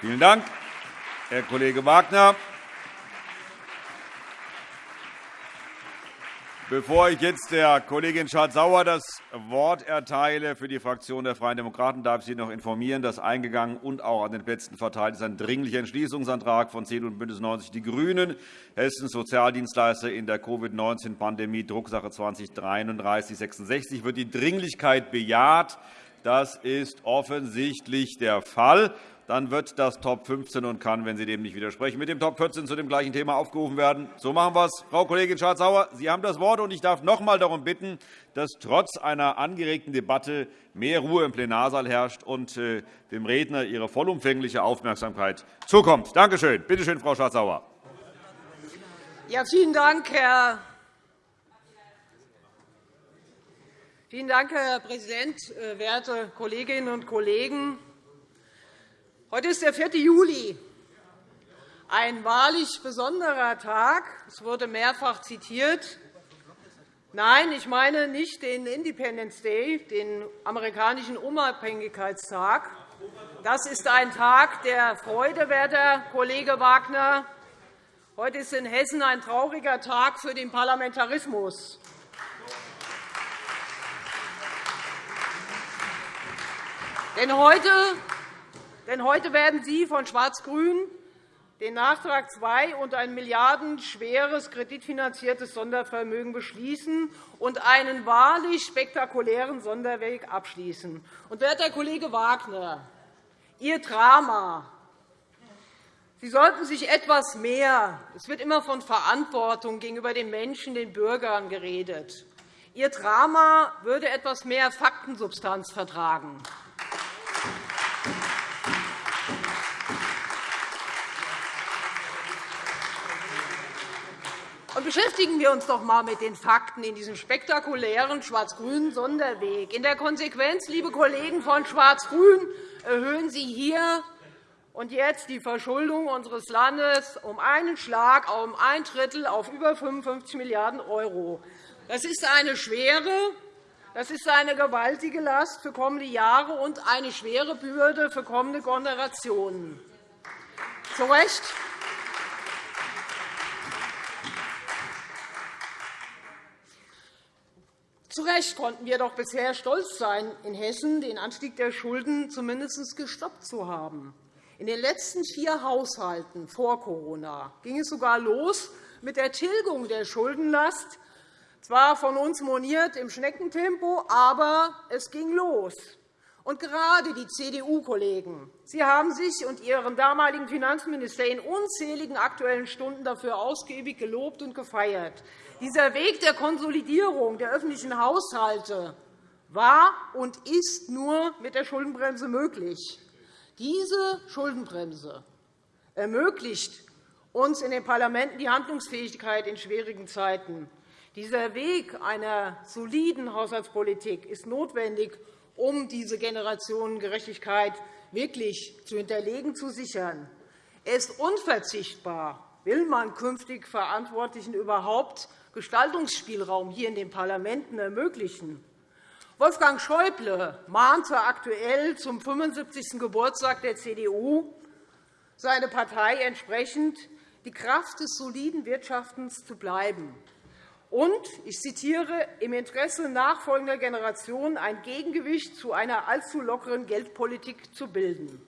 Vielen Dank, Herr Kollege Wagner. Bevor ich jetzt der Kollegin Schardt-Sauer das Wort erteile für die Fraktion der Freien Demokraten, darf ich Sie noch informieren, dass eingegangen und auch an den Plätzen verteilt ist ein dringlicher Entschließungsantrag von CDU und BÜNDNIS 90 die GRÜNEN, Hessens Sozialdienstleister in der Covid-19-Pandemie, Drucksache 20-3366. Wird die Dringlichkeit bejaht? Das ist offensichtlich der Fall dann wird das Top 15 und kann, wenn Sie dem nicht widersprechen, mit dem Top 14 zu dem gleichen Thema aufgerufen werden. So machen wir es. Frau Kollegin Schardt-Sauer, Sie haben das Wort, und ich darf noch einmal darum bitten, dass trotz einer angeregten Debatte mehr Ruhe im Plenarsaal herrscht und äh, dem Redner Ihre vollumfängliche Aufmerksamkeit zukommt. Danke schön. Bitte schön, Frau Schardt-Sauer. Ja, vielen Dank, Herr Vielen Dank, Herr Präsident, äh, werte Kolleginnen und Kollegen! Heute ist der 4. Juli, ein wahrlich besonderer Tag. Es wurde mehrfach zitiert. Nein, ich meine nicht den Independence Day, den amerikanischen Unabhängigkeitstag. Das ist ein Tag der Freude, werter Kollege Wagner. Heute ist in Hessen ein trauriger Tag für den Parlamentarismus. Denn heute denn heute werden Sie von Schwarz-Grün den Nachtrag II und ein milliardenschweres kreditfinanziertes Sondervermögen beschließen und einen wahrlich spektakulären Sonderweg abschließen. Und, werter Kollege Wagner, Ihr Drama Sie sollten sich etwas mehr – es wird immer von Verantwortung gegenüber den Menschen, den Bürgern geredet – Ihr Drama würde etwas mehr Faktensubstanz vertragen. Beschäftigen wir uns doch einmal mit den Fakten in diesem spektakulären schwarz-grünen Sonderweg. In der Konsequenz, liebe Kollegen von Schwarz-Grün, erhöhen Sie hier und jetzt die Verschuldung unseres Landes um einen Schlag um ein Drittel auf über 55 Milliarden €. Das ist eine schwere, das ist eine gewaltige Last für kommende Jahre und eine schwere Bürde für kommende Generationen. Zu Recht Zu Recht konnten wir doch bisher stolz sein, in Hessen den Anstieg der Schulden zumindest gestoppt zu haben. In den letzten vier Haushalten vor Corona ging es sogar los mit der Tilgung der Schuldenlast, zwar von uns moniert im Schneckentempo, aber es ging los. Und gerade die CDU-Kollegen haben sich und Ihren damaligen Finanzminister in unzähligen Aktuellen Stunden dafür ausgiebig gelobt und gefeiert. Dieser Weg der Konsolidierung der öffentlichen Haushalte war und ist nur mit der Schuldenbremse möglich. Diese Schuldenbremse ermöglicht uns in den Parlamenten die Handlungsfähigkeit in schwierigen Zeiten. Dieser Weg einer soliden Haushaltspolitik ist notwendig, um diese Generationengerechtigkeit wirklich zu hinterlegen, zu sichern. Er ist unverzichtbar, will man künftig Verantwortlichen überhaupt Gestaltungsspielraum hier in den Parlamenten ermöglichen. Wolfgang Schäuble mahnte aktuell zum 75. Geburtstag der CDU seine Partei entsprechend, die Kraft des soliden Wirtschaftens zu bleiben und, ich zitiere, im Interesse nachfolgender Generationen ein Gegengewicht zu einer allzu lockeren Geldpolitik zu bilden.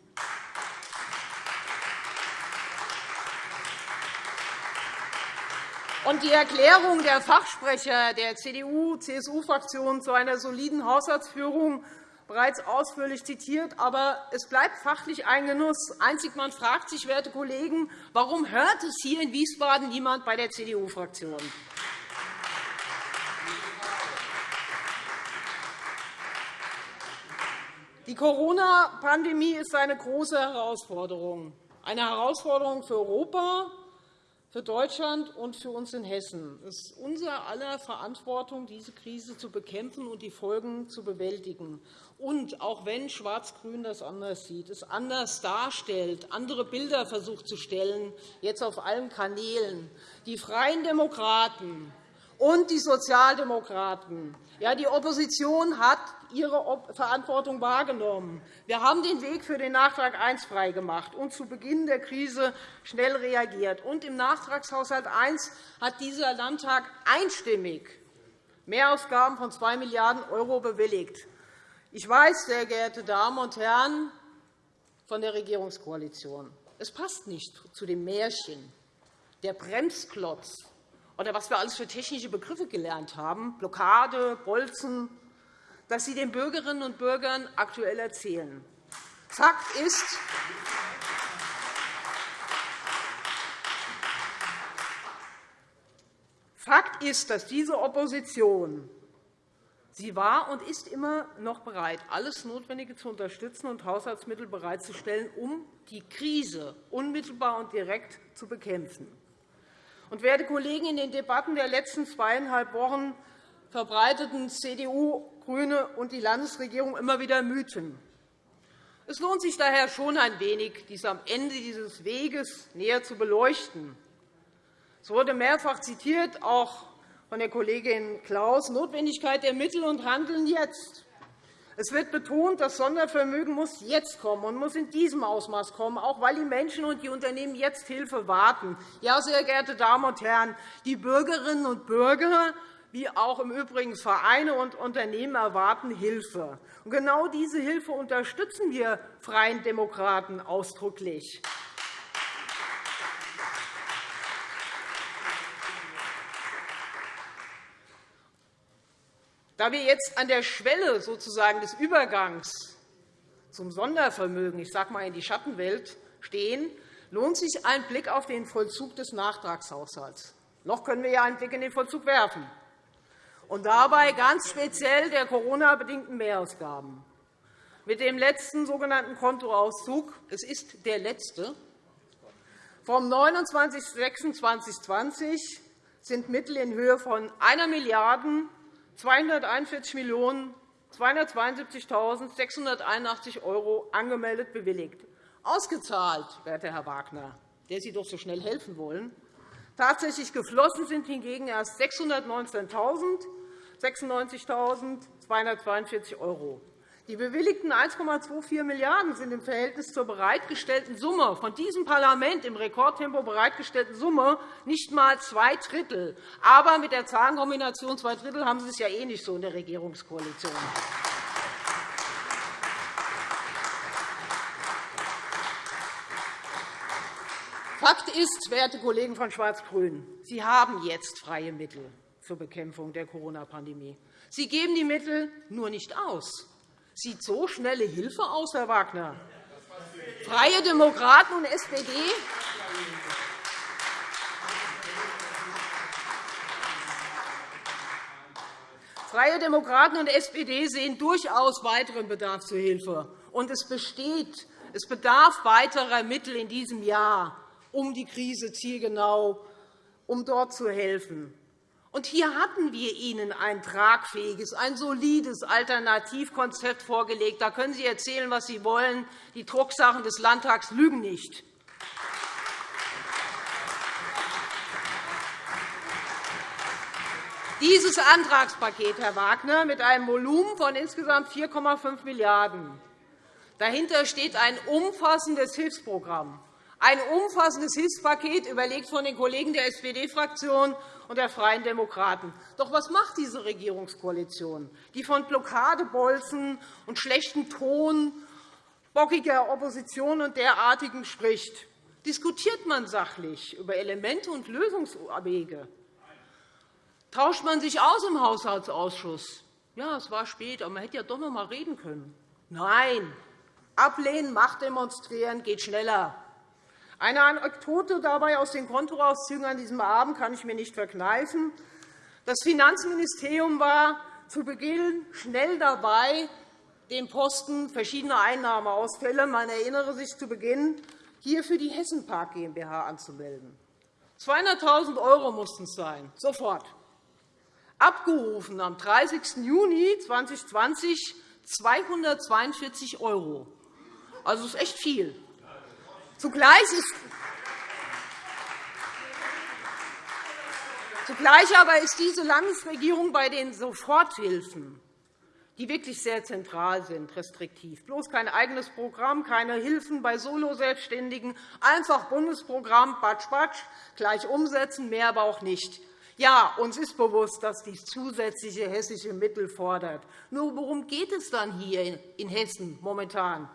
Und die Erklärung der Fachsprecher der CDU-CSU-Fraktion zu einer soliden Haushaltsführung bereits ausführlich zitiert. Aber es bleibt fachlich ein Genuss. Einzig man fragt sich, werte Kollegen, warum hört es hier in Wiesbaden niemand bei der CDU-Fraktion? Die Corona-Pandemie ist eine große Herausforderung, eine Herausforderung für Europa, für Deutschland und für uns in Hessen. Es ist unser aller Verantwortung, diese Krise zu bekämpfen und die Folgen zu bewältigen. Und auch wenn Schwarz-Grün das anders sieht, es anders darstellt, andere Bilder versucht zu stellen, jetzt auf allen Kanälen, die Freien Demokraten und die Sozialdemokraten, ja, die Opposition hat ihre Verantwortung wahrgenommen. Wir haben den Weg für den Nachtrag I freigemacht und zu Beginn der Krise schnell reagiert. Und Im Nachtragshaushalt I hat dieser Landtag einstimmig Mehrausgaben von 2 Milliarden € bewilligt. Ich weiß, sehr geehrte Damen und Herren von der Regierungskoalition, es passt nicht zu dem Märchen, der Bremsklotz oder was wir alles für technische Begriffe gelernt haben, Blockade, Bolzen, dass Sie den Bürgerinnen und Bürgern aktuell erzählen. Fakt ist, Fakt ist, dass diese Opposition Sie war und ist immer noch bereit, alles Notwendige zu unterstützen und Haushaltsmittel bereitzustellen, um die Krise unmittelbar und direkt zu bekämpfen. Und, werte Kollegen, in den Debatten der letzten zweieinhalb Wochen verbreiteten CDU, GRÜNE und die Landesregierung immer wieder Mythen. Es lohnt sich daher schon ein wenig, dies am Ende dieses Weges näher zu beleuchten. Es wurde mehrfach zitiert, auch von der Kollegin Klaus, Notwendigkeit der Mittel und Handeln jetzt. Es wird betont, das Sondervermögen muss jetzt kommen und muss in diesem Ausmaß kommen, auch weil die Menschen und die Unternehmen jetzt Hilfe warten. Ja, sehr geehrte Damen und Herren, die Bürgerinnen und Bürger wie auch im Übrigen Vereine und Unternehmen erwarten Hilfe. Genau diese Hilfe unterstützen wir Freien Demokraten ausdrücklich. Da wir jetzt an der Schwelle sozusagen des Übergangs zum Sondervermögen, ich sage mal in die Schattenwelt, stehen, lohnt sich ein Blick auf den Vollzug des Nachtragshaushalts. Noch können wir ja einen Blick in den Vollzug werfen. Und dabei ganz speziell der Corona-bedingten Mehrausgaben. Mit dem letzten sogenannten Kontoauszug, es ist der letzte, vom 29.06.2020 sind Mittel in Höhe von 1 Milliarde 241.272.681 € angemeldet bewilligt. Ausgezahlt, werter Herr Wagner, der Sie doch so schnell helfen wollen. Tatsächlich geflossen sind hingegen erst 619.096.242 €. Die bewilligten 1,24 Milliarden € sind im Verhältnis zur bereitgestellten Summe von diesem Parlament im Rekordtempo bereitgestellten Summe nicht einmal zwei Drittel. Aber mit der Zahlenkombination zwei Drittel haben Sie es ja eh nicht so in der Regierungskoalition. Fakt ist, werte Kollegen von Schwarz-Grün, Sie haben jetzt freie Mittel zur Bekämpfung der Corona-Pandemie. Sie geben die Mittel nur nicht aus. Sieht so schnelle Hilfe aus, Herr Wagner? Freie Demokraten und SPD Freie Demokraten und SPD sehen durchaus weiteren Bedarf zur Hilfe. Und es besteht es bedarf weiterer Mittel in diesem Jahr, um die Krise zielgenau, um dort zu helfen. Und hier hatten wir Ihnen ein tragfähiges, ein solides Alternativkonzept vorgelegt. Da können Sie erzählen, was Sie wollen. Die Drucksachen des Landtags lügen nicht. Dieses Antragspaket, Herr Wagner, mit einem Volumen von insgesamt 4,5 Milliarden €. Dahinter steht ein umfassendes Hilfsprogramm, ein umfassendes Hilfspaket, überlegt von den Kollegen der SPD-Fraktion und der Freien Demokraten. Doch was macht diese Regierungskoalition, die von Blockadebolzen und schlechtem Ton, bockiger Opposition und derartigem spricht? Diskutiert man sachlich über Elemente und Lösungswege? Tauscht man sich aus im Haushaltsausschuss? Ja, es war spät, aber man hätte ja doch noch einmal reden können. Nein, ablehnen, Macht demonstrieren geht schneller. Eine Anekdote dabei aus den Kontoauszügen an diesem Abend kann ich mir nicht verkneifen. Das Finanzministerium war zu Beginn schnell dabei, den Posten verschiedener Einnahmeausfälle, man erinnere sich zu Beginn, hier für die Hessenpark GmbH anzumelden. 200.000 € mussten es sein, sofort. Abgerufen am 30. Juni 2020 242 €. Also, das ist echt viel. Zugleich ist Zugleich aber ist diese Landesregierung bei den Soforthilfen, die wirklich sehr zentral sind, restriktiv. Bloß kein eigenes Programm, keine Hilfen bei Solo-Selbstständigen, einfach Bundesprogramm, batsch, batsch, gleich umsetzen, mehr aber auch nicht. Ja, uns ist bewusst, dass dies zusätzliche hessische Mittel fordert. Nur worum geht es dann hier in Hessen momentan?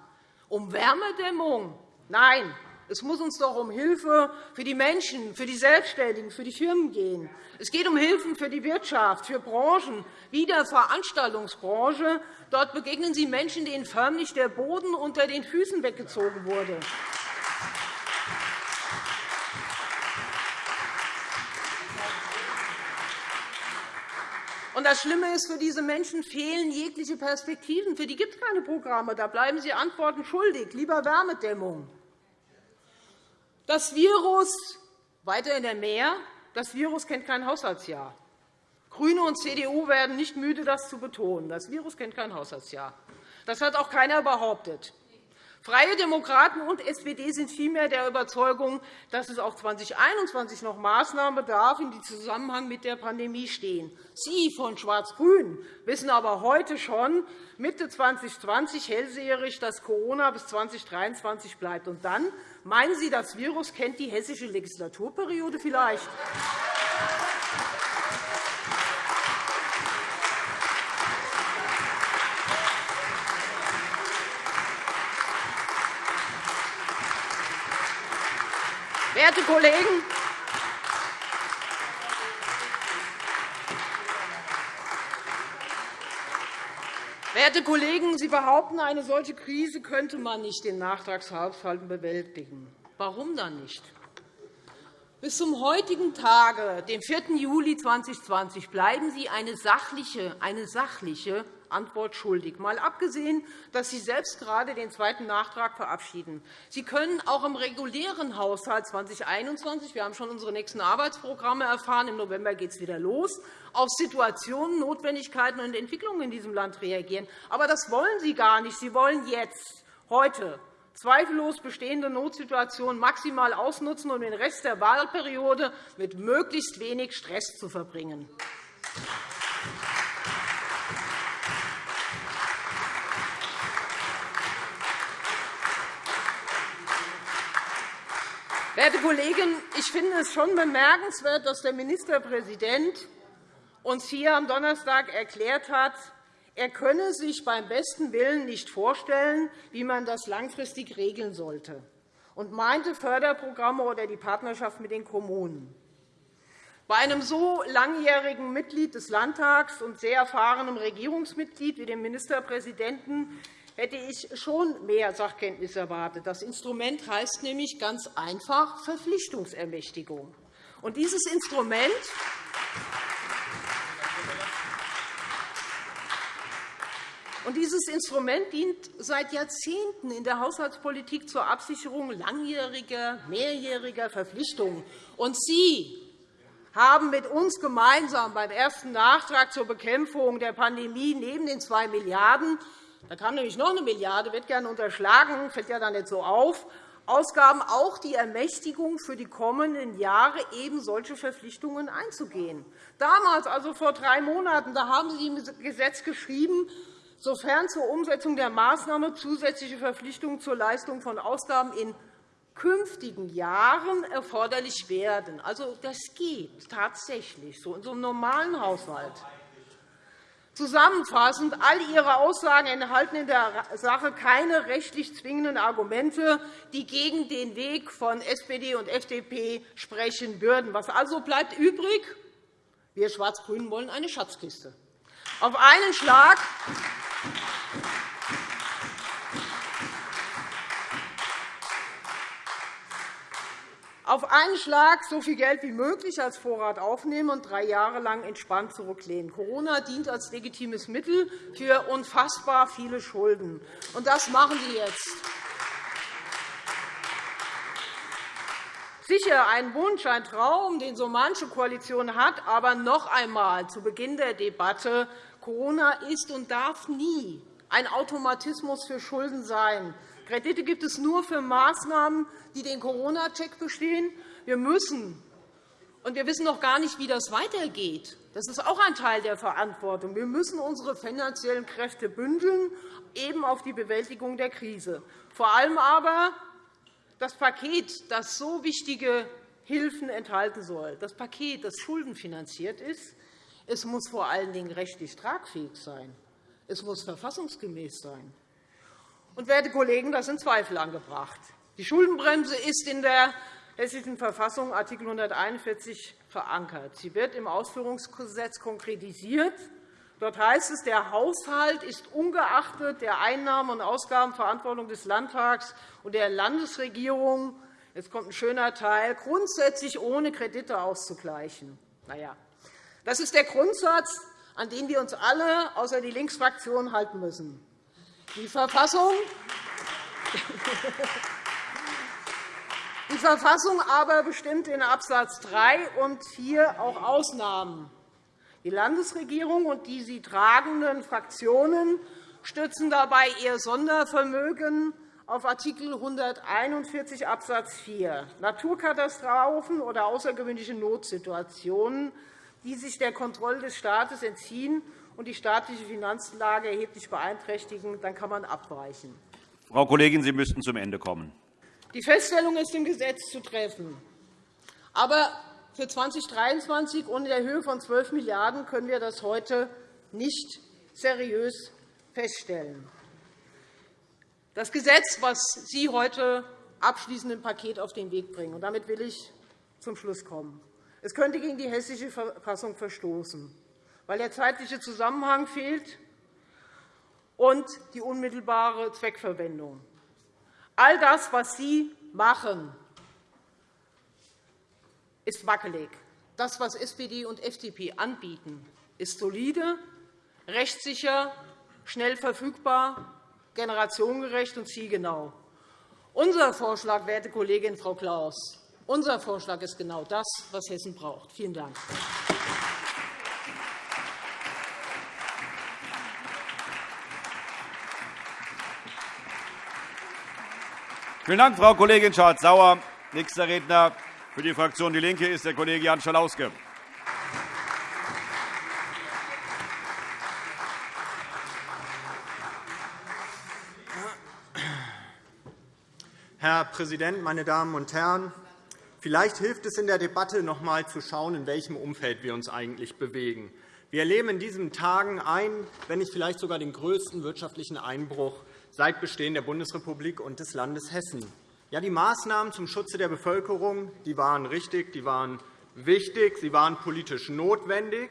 Um Wärmedämmung? Nein, es muss uns doch um Hilfe für die Menschen, für die Selbstständigen, für die Firmen gehen. Es geht um Hilfen für die Wirtschaft, für Branchen wie der Veranstaltungsbranche. Dort begegnen Sie Menschen, denen förmlich der Boden unter den Füßen weggezogen wurde. Und das Schlimme ist, für diese Menschen fehlen jegliche Perspektiven. Für die gibt es keine Programme. Da bleiben Sie Antworten schuldig. Lieber Wärmedämmung. Das Virus weiter in der Meer. Das Virus kennt kein Haushaltsjahr. GRÜNE und CDU werden nicht müde, das zu betonen. Das Virus kennt kein Haushaltsjahr. Das hat auch keiner behauptet. Freie Demokraten und SPD sind vielmehr der Überzeugung, dass es auch 2021 noch Maßnahmen bedarf, die im Zusammenhang mit der Pandemie stehen. Sie von Schwarz-Grün wissen aber heute schon, Mitte 2020 hellseherisch, dass Corona bis 2023 bleibt. Und dann meinen Sie, das Virus kennt die hessische Legislaturperiode vielleicht? Werte Kollegen, Werte Kollegen, Sie behaupten, eine solche Krise könnte man nicht in Nachtragshaushalten bewältigen. Warum dann nicht? Bis zum heutigen Tage, dem 4. Juli 2020, bleiben Sie eine sachliche, eine sachliche Antwort schuldig, mal abgesehen, dass Sie selbst gerade den zweiten Nachtrag verabschieden. Sie können auch im regulären Haushalt 2021 – wir haben schon unsere nächsten Arbeitsprogramme erfahren, im November geht es wieder los – auf Situationen, Notwendigkeiten und Entwicklungen in diesem Land reagieren. Aber das wollen Sie gar nicht. Sie wollen jetzt, heute, zweifellos bestehende Notsituationen maximal ausnutzen, um den Rest der Wahlperiode mit möglichst wenig Stress zu verbringen. Werte Kollegen, ich finde es schon bemerkenswert, dass der Ministerpräsident uns hier am Donnerstag erklärt hat, er könne sich beim besten Willen nicht vorstellen, wie man das langfristig regeln sollte, und meinte Förderprogramme oder die Partnerschaft mit den Kommunen. Bei einem so langjährigen Mitglied des Landtags und sehr erfahrenem Regierungsmitglied wie dem Ministerpräsidenten hätte ich schon mehr Sachkenntnis erwartet. Das Instrument heißt nämlich ganz einfach Verpflichtungsermächtigung. Und dieses Instrument Und dieses Instrument dient seit Jahrzehnten in der Haushaltspolitik zur Absicherung langjähriger, mehrjähriger Verpflichtungen. Und Sie haben mit uns gemeinsam beim ersten Nachtrag zur Bekämpfung der Pandemie neben den 2 Milliarden da kam nämlich noch eine Milliarde, wird gerne unterschlagen, fällt ja dann nicht so auf. Ausgaben auch die Ermächtigung für die kommenden Jahre, eben solche Verpflichtungen einzugehen. Damals, also vor drei Monaten, da haben Sie im Gesetz geschrieben, sofern zur Umsetzung der Maßnahme zusätzliche Verpflichtungen zur Leistung von Ausgaben in künftigen Jahren erforderlich werden. Also, das geht tatsächlich so in so einem normalen Haushalt. Zusammenfassend, all Ihre Aussagen enthalten in der Sache keine rechtlich zwingenden Argumente, die gegen den Weg von SPD und FDP sprechen würden. Was also bleibt übrig? Wir Schwarz-Grünen wollen eine Schatzkiste. Auf einen Schlag auf einen Schlag so viel Geld wie möglich als Vorrat aufnehmen und drei Jahre lang entspannt zurücklehnen. Corona dient als legitimes Mittel für unfassbar viele Schulden. Und das machen Sie jetzt. Sicher ein Wunsch, ein Traum, den so manche Koalition hat, aber noch einmal zu Beginn der Debatte. Corona ist und darf nie ein Automatismus für Schulden sein. Kredite gibt es nur für Maßnahmen, die den Corona-Check bestehen. Wir müssen Und wir wissen noch gar nicht, wie das weitergeht. Das ist auch ein Teil der Verantwortung. Wir müssen unsere finanziellen Kräfte bündeln, eben auf die Bewältigung der Krise. Vor allem aber das Paket, das so wichtige Hilfen enthalten soll, das Paket, das schuldenfinanziert ist, es muss vor allen Dingen rechtlich tragfähig sein. Es muss verfassungsgemäß sein. Und, werte Kollegen, das sind Zweifel angebracht. Die Schuldenbremse ist in der Hessischen Verfassung Art. 141 verankert. Sie wird im Ausführungsgesetz konkretisiert. Dort heißt es, der Haushalt ist ungeachtet der Einnahmen- und Ausgabenverantwortung des Landtags und der Landesregierung Jetzt kommt ein schöner Teil, grundsätzlich ohne Kredite auszugleichen. Na ja, das ist der Grundsatz, an den wir uns alle außer die Linksfraktion halten müssen. Die Verfassung Die Verfassung aber bestimmt in Abs. 3 und 4 auch Ausnahmen. Die Landesregierung und die sie tragenden Fraktionen stützen dabei ihr Sondervermögen auf Art. 141 Abs. 4 Naturkatastrophen oder außergewöhnliche Notsituationen, die sich der Kontrolle des Staates entziehen und die staatliche Finanzlage erheblich beeinträchtigen, dann kann man abweichen. Frau Kollegin, Sie müssten zum Ende kommen. Die Feststellung ist im Gesetz zu treffen. Aber für 2023 und in der Höhe von 12 Milliarden € können wir das heute nicht seriös feststellen. Das Gesetz, das Sie heute abschließend im Paket auf den Weg bringen, und damit will ich zum Schluss kommen. Es könnte gegen die Hessische Verfassung verstoßen, weil der zeitliche Zusammenhang fehlt und die unmittelbare Zweckverwendung. All das, was Sie machen, ist wackelig. Das, was SPD und FDP anbieten, ist solide, rechtssicher, schnell verfügbar generationengerecht und zielgenau. Unser Vorschlag, werte Kollegin Frau Klaus, unser Vorschlag ist genau das, was Hessen braucht. Vielen Dank. Vielen Dank, Frau Kollegin Schardt-Sauer. Nächster Redner für die Fraktion DIE LINKE ist der Kollege Jan Schalauske. Herr Präsident, meine Damen und Herren! Vielleicht hilft es in der Debatte, noch einmal zu schauen, in welchem Umfeld wir uns eigentlich bewegen. Wir erleben in diesen Tagen einen, wenn nicht vielleicht sogar den größten wirtschaftlichen Einbruch seit Bestehen der Bundesrepublik und des Landes Hessen. Ja, die Maßnahmen zum Schutze der Bevölkerung die waren richtig, die waren wichtig, sie waren politisch notwendig.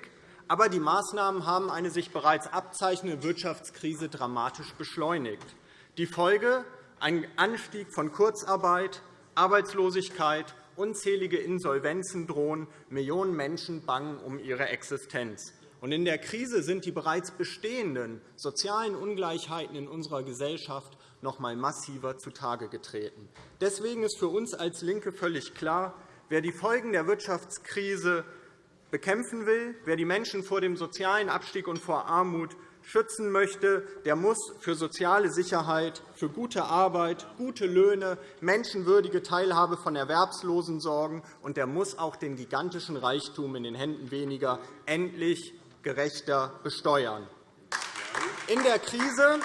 Aber die Maßnahmen haben eine sich bereits abzeichnende Wirtschaftskrise dramatisch beschleunigt. Die Folge ein Anstieg von Kurzarbeit, Arbeitslosigkeit, unzählige Insolvenzen drohen, Millionen Menschen bangen um ihre Existenz. In der Krise sind die bereits bestehenden sozialen Ungleichheiten in unserer Gesellschaft noch einmal massiver zutage getreten. Deswegen ist für uns als LINKE völlig klar, wer die Folgen der Wirtschaftskrise bekämpfen will, wer die Menschen vor dem sozialen Abstieg und vor Armut schützen möchte, der muss für soziale Sicherheit, für gute Arbeit, gute Löhne, menschenwürdige Teilhabe von Erwerbslosen sorgen, und der muss auch den gigantischen Reichtum in den Händen weniger endlich gerechter besteuern. In der Krise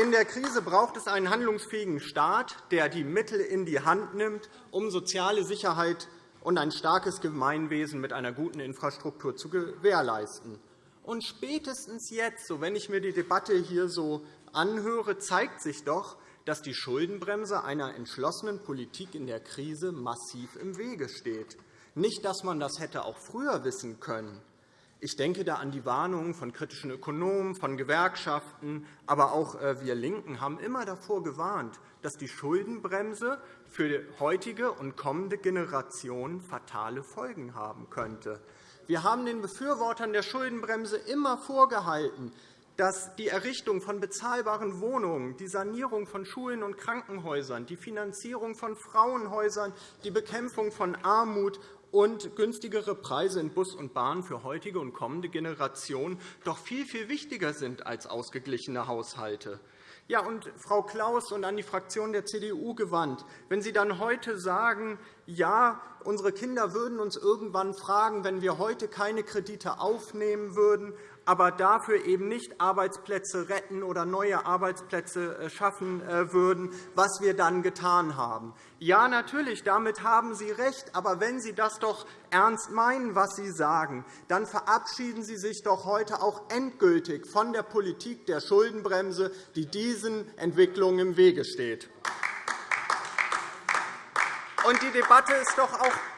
in der Krise braucht es einen handlungsfähigen Staat, der die Mittel in die Hand nimmt, um soziale Sicherheit und ein starkes Gemeinwesen mit einer guten Infrastruktur zu gewährleisten. Und spätestens jetzt, wenn ich mir die Debatte hier so anhöre, zeigt sich doch, dass die Schuldenbremse einer entschlossenen Politik in der Krise massiv im Wege steht. Nicht, dass man das hätte auch früher wissen können. Ich denke da an die Warnungen von kritischen Ökonomen, von Gewerkschaften, aber auch äh, wir LINKEN haben immer davor gewarnt, dass die Schuldenbremse für heutige und kommende Generationen fatale Folgen haben könnte. Wir haben den Befürwortern der Schuldenbremse immer vorgehalten, dass die Errichtung von bezahlbaren Wohnungen, die Sanierung von Schulen und Krankenhäusern, die Finanzierung von Frauenhäusern, die Bekämpfung von Armut und günstigere Preise in Bus und Bahn für heutige und kommende Generationen doch viel, viel wichtiger sind als ausgeglichene Haushalte. Ja, und Frau Klaus und an die Fraktion der CDU gewandt, wenn Sie dann heute sagen, ja, unsere Kinder würden uns irgendwann fragen, wenn wir heute keine Kredite aufnehmen würden, aber dafür eben nicht Arbeitsplätze retten oder neue Arbeitsplätze äh, schaffen äh, würden, was wir dann getan haben. Ja, natürlich, damit haben Sie recht. Aber wenn Sie das doch ernst meinen, was Sie sagen, dann verabschieden Sie sich doch heute auch endgültig von der Politik der Schuldenbremse, die diesen Entwicklungen im Wege steht. Und die Debatte ist doch auch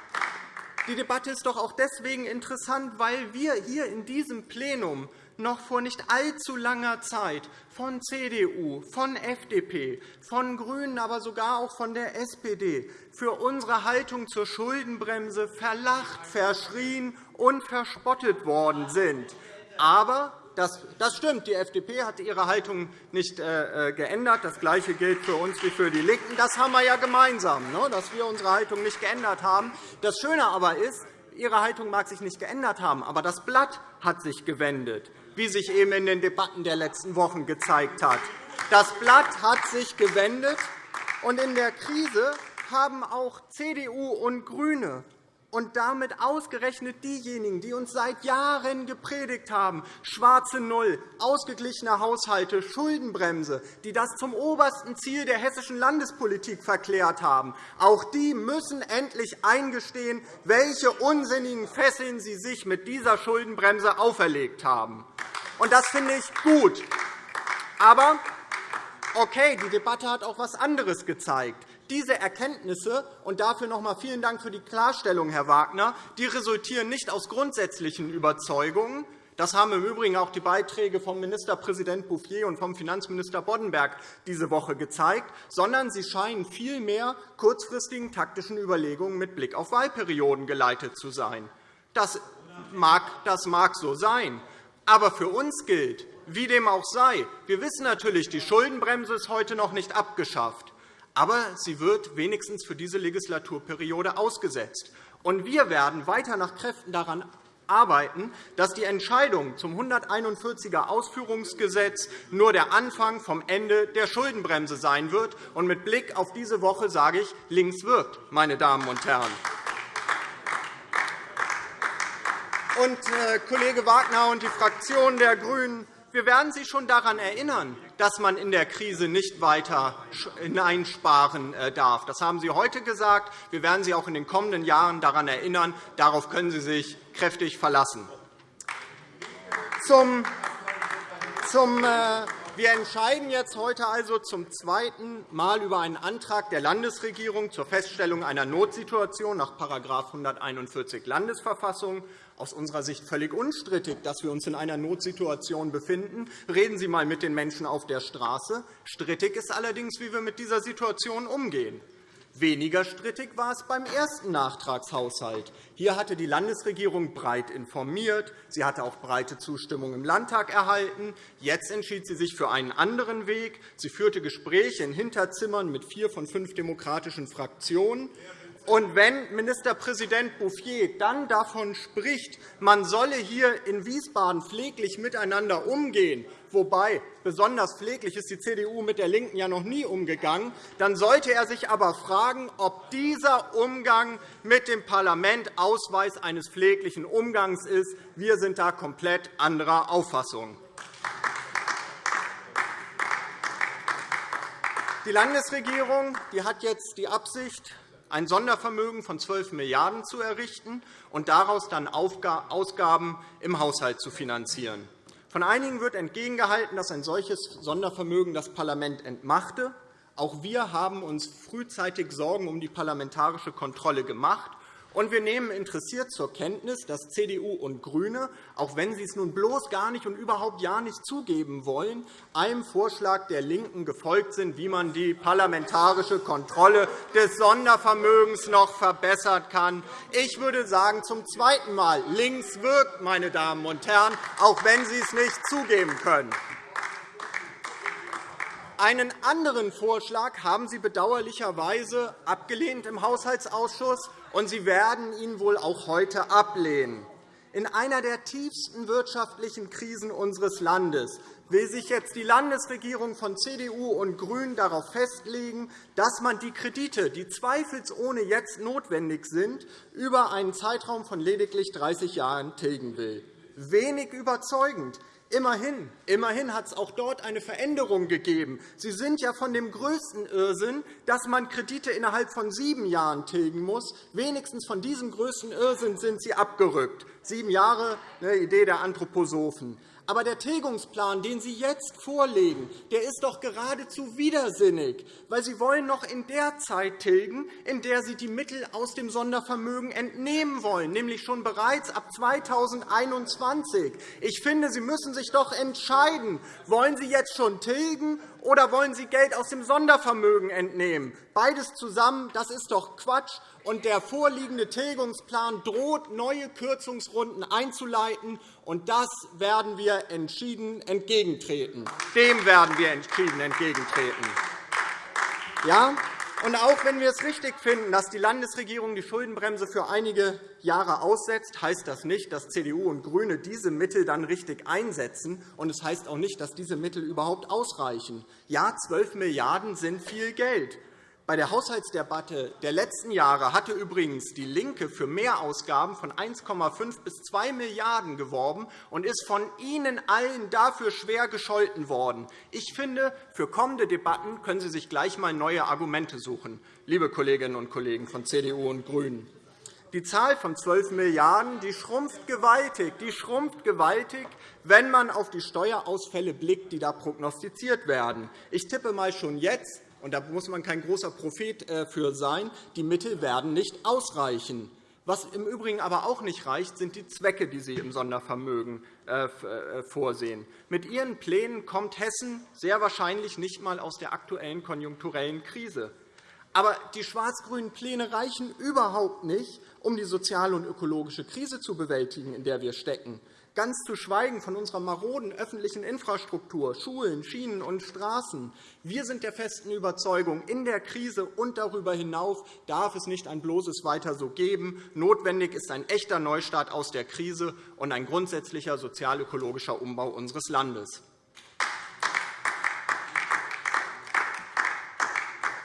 die Debatte ist doch auch deswegen interessant, weil wir hier in diesem Plenum noch vor nicht allzu langer Zeit von CDU, von FDP, von GRÜNEN, aber sogar auch von der SPD für unsere Haltung zur Schuldenbremse verlacht, verschrien und verspottet worden sind. Aber das, das stimmt. Die FDP hat ihre Haltung nicht äh, äh, geändert. Das Gleiche gilt für uns wie für die LINKEN. Das haben wir ja gemeinsam, ne, dass wir unsere Haltung nicht geändert haben. Das Schöne aber ist, Ihre Haltung mag sich nicht geändert haben, aber das Blatt hat sich gewendet, wie sich eben in den Debatten der letzten Wochen gezeigt hat. Das Blatt hat sich gewendet, und in der Krise haben auch CDU und GRÜNE und damit ausgerechnet diejenigen, die uns seit Jahren gepredigt haben, schwarze Null, ausgeglichene Haushalte, Schuldenbremse, die das zum obersten Ziel der hessischen Landespolitik verklärt haben, auch die müssen endlich eingestehen, welche unsinnigen Fesseln sie sich mit dieser Schuldenbremse auferlegt haben. Das finde ich gut. Aber okay, die Debatte hat auch etwas anderes gezeigt. Diese Erkenntnisse und dafür noch einmal vielen Dank für die Klarstellung, Herr Wagner, die resultieren nicht aus grundsätzlichen Überzeugungen. Das haben im Übrigen auch die Beiträge von Ministerpräsident Bouffier und vom Finanzminister Boddenberg diese Woche gezeigt, sondern sie scheinen vielmehr kurzfristigen taktischen Überlegungen mit Blick auf Wahlperioden geleitet zu sein. Das mag, das mag so sein. Aber für uns gilt, wie dem auch sei, wir wissen natürlich, die Schuldenbremse ist heute noch nicht abgeschafft aber sie wird wenigstens für diese Legislaturperiode ausgesetzt. Und wir werden weiter nach Kräften daran arbeiten, dass die Entscheidung zum 141er Ausführungsgesetz nur der Anfang vom Ende der Schuldenbremse sein wird. Und mit Blick auf diese Woche sage ich, links wirkt, meine Damen und Herren. Und, äh, Kollege Wagner und die Fraktion der GRÜNEN wir werden Sie schon daran erinnern, dass man in der Krise nicht weiter hineinsparen äh, darf. Das haben Sie heute gesagt. Wir werden Sie auch in den kommenden Jahren daran erinnern. Darauf können Sie sich kräftig verlassen. Zum, zum, äh, wir entscheiden jetzt heute also zum zweiten Mal über einen Antrag der Landesregierung zur Feststellung einer Notsituation nach § 141 Landesverfassung aus unserer Sicht völlig unstrittig, dass wir uns in einer Notsituation befinden. Reden Sie einmal mit den Menschen auf der Straße. Strittig ist allerdings, wie wir mit dieser Situation umgehen. Weniger strittig war es beim ersten Nachtragshaushalt. Hier hatte die Landesregierung breit informiert. Sie hatte auch breite Zustimmung im Landtag erhalten. Jetzt entschied sie sich für einen anderen Weg. Sie führte Gespräche in Hinterzimmern mit vier von fünf demokratischen Fraktionen. Und wenn Ministerpräsident Bouffier dann davon spricht, man solle hier in Wiesbaden pfleglich miteinander umgehen, wobei besonders pfleglich ist die CDU mit der LINKEN ja noch nie umgegangen, dann sollte er sich aber fragen, ob dieser Umgang mit dem Parlament Ausweis eines pfleglichen Umgangs ist. Wir sind da komplett anderer Auffassung. Die Landesregierung hat jetzt die Absicht, ein Sondervermögen von 12 Milliarden € zu errichten und daraus dann Ausgaben im Haushalt zu finanzieren. Von einigen wird entgegengehalten, dass ein solches Sondervermögen das Parlament entmachte. Auch wir haben uns frühzeitig Sorgen um die parlamentarische Kontrolle gemacht und wir nehmen interessiert zur Kenntnis, dass CDU und GRÜNE, auch wenn sie es nun bloß gar nicht und überhaupt ja nicht zugeben wollen, einem Vorschlag der LINKEN gefolgt sind, wie man die parlamentarische Kontrolle des Sondervermögens noch verbessern kann. Ich würde sagen, zum zweiten Mal, links wirkt, meine Damen und Herren, auch wenn Sie es nicht zugeben können. Einen anderen Vorschlag haben Sie bedauerlicherweise abgelehnt im Haushaltsausschuss, und Sie werden ihn wohl auch heute ablehnen. in einer der tiefsten wirtschaftlichen Krisen unseres Landes will sich jetzt die Landesregierung von CDU und GRÜNEN darauf festlegen, dass man die Kredite, die zweifelsohne jetzt notwendig sind, über einen Zeitraum von lediglich 30 Jahren tilgen will. Wenig überzeugend. Immerhin, immerhin hat es auch dort eine Veränderung gegeben. Sie sind ja von dem größten Irrsinn, dass man Kredite innerhalb von sieben Jahren tilgen muss. Wenigstens von diesem größten Irrsinn sind Sie abgerückt. Sieben Jahre, eine Idee der Anthroposophen. Aber der Tilgungsplan, den Sie jetzt vorlegen, der ist doch geradezu widersinnig, weil Sie wollen noch in der Zeit tilgen, in der Sie die Mittel aus dem Sondervermögen entnehmen wollen, nämlich schon bereits ab 2021. Ich finde, Sie müssen sich doch entscheiden, wollen Sie jetzt schon tilgen oder wollen Sie Geld aus dem Sondervermögen entnehmen? Beides zusammen, das ist doch Quatsch. Und der vorliegende Tilgungsplan droht, neue Kürzungsrunden einzuleiten. Und das werden wir entschieden entgegentreten. Dem werden wir entschieden entgegentreten. Ja, und auch wenn wir es richtig finden, dass die Landesregierung die Schuldenbremse für einige Jahre aussetzt, heißt das nicht, dass CDU und GRÜNE diese Mittel dann richtig einsetzen. Und es heißt auch nicht, dass diese Mittel überhaupt ausreichen. Ja, 12 Milliarden € sind viel Geld. Bei der Haushaltsdebatte der letzten Jahre hatte übrigens DIE LINKE für Mehrausgaben von 1,5 bis 2 Milliarden € geworben und ist von Ihnen allen dafür schwer gescholten worden. Ich finde, für kommende Debatten können Sie sich gleich einmal neue Argumente suchen, liebe Kolleginnen und Kollegen von CDU und GRÜNEN. Die Zahl von 12 Milliarden € schrumpft gewaltig. Die schrumpft gewaltig, wenn man auf die Steuerausfälle blickt, die da prognostiziert werden. Ich tippe einmal schon jetzt, und da muss man kein großer Prophet äh, für sein, die Mittel werden nicht ausreichen. Was im Übrigen aber auch nicht reicht, sind die Zwecke, die Sie im Sondervermögen äh, äh, vorsehen. Mit Ihren Plänen kommt Hessen sehr wahrscheinlich nicht einmal aus der aktuellen konjunkturellen Krise. Aber die schwarz-grünen Pläne reichen überhaupt nicht, um die soziale und ökologische Krise zu bewältigen, in der wir stecken ganz zu schweigen von unserer maroden öffentlichen Infrastruktur, Schulen, Schienen und Straßen. Wir sind der festen Überzeugung, in der Krise und darüber hinaus darf es nicht ein bloßes Weiter so geben. Notwendig ist ein echter Neustart aus der Krise und ein grundsätzlicher sozial-ökologischer Umbau unseres Landes.